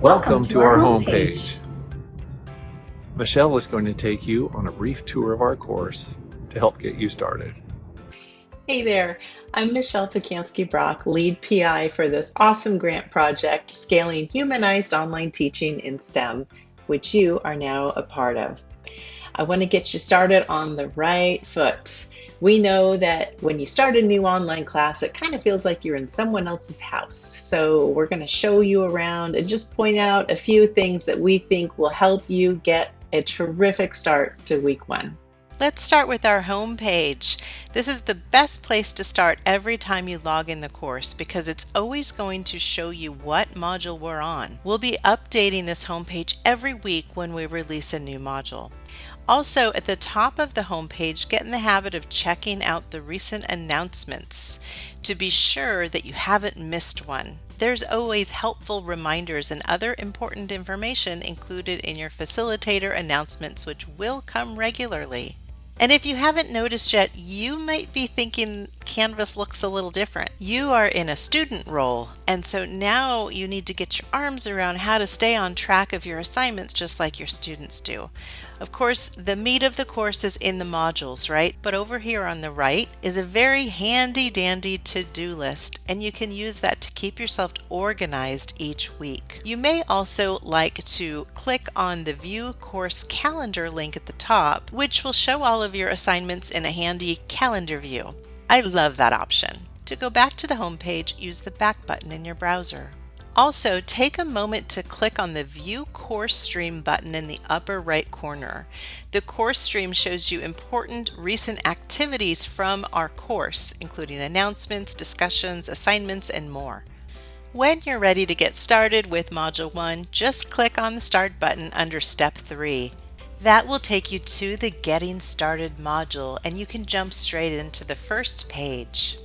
Welcome to our homepage. Michelle is going to take you on a brief tour of our course to help get you started. Hey there, I'm Michelle Pacansky Brock, lead PI for this awesome grant project, Scaling Humanized Online Teaching in STEM, which you are now a part of. I want to get you started on the right foot. We know that when you start a new online class, it kind of feels like you're in someone else's house. So we're going to show you around and just point out a few things that we think will help you get a terrific start to week one. Let's start with our home page. This is the best place to start every time you log in the course because it's always going to show you what module we're on. We'll be updating this home page every week when we release a new module. Also, at the top of the home page, get in the habit of checking out the recent announcements to be sure that you haven't missed one. There's always helpful reminders and other important information included in your facilitator announcements which will come regularly. And if you haven't noticed yet, you might be thinking Canvas looks a little different. You are in a student role, and so now you need to get your arms around how to stay on track of your assignments just like your students do. Of course, the meat of the course is in the modules, right? But over here on the right is a very handy dandy to-do list, and you can use that to keep yourself organized each week. You may also like to click on the View Course Calendar link at the top, which will show all of your assignments in a handy calendar view. I love that option. To go back to the home page, use the back button in your browser. Also, take a moment to click on the View Course Stream button in the upper right corner. The course stream shows you important recent activities from our course, including announcements, discussions, assignments, and more. When you're ready to get started with Module 1, just click on the Start button under Step 3. That will take you to the Getting Started module and you can jump straight into the first page.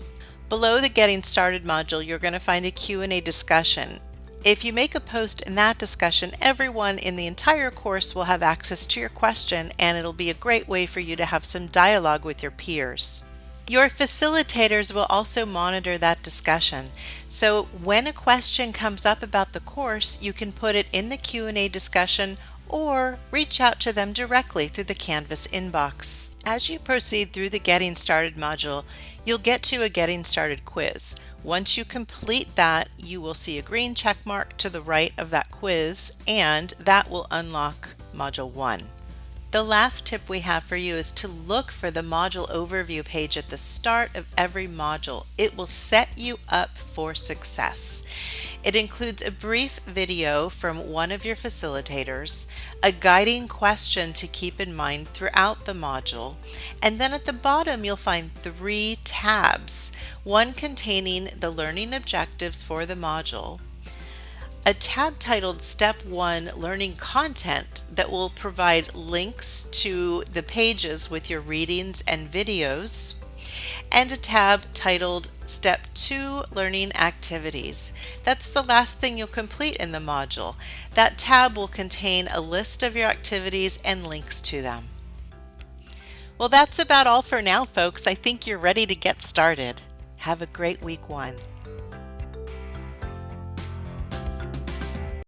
Below the Getting Started module, you're going to find a Q&A discussion. If you make a post in that discussion, everyone in the entire course will have access to your question and it'll be a great way for you to have some dialogue with your peers. Your facilitators will also monitor that discussion. So when a question comes up about the course, you can put it in the Q&A discussion or reach out to them directly through the Canvas inbox. As you proceed through the Getting Started module, you'll get to a Getting Started quiz. Once you complete that, you will see a green check mark to the right of that quiz, and that will unlock Module 1. The last tip we have for you is to look for the module overview page at the start of every module. It will set you up for success. It includes a brief video from one of your facilitators, a guiding question to keep in mind throughout the module, and then at the bottom you'll find three tabs, one containing the learning objectives for the module, a tab titled Step 1 Learning Content that will provide links to the pages with your readings and videos, and a tab titled Step 2 Learning Activities. That's the last thing you'll complete in the module. That tab will contain a list of your activities and links to them. Well, that's about all for now, folks. I think you're ready to get started. Have a great week one.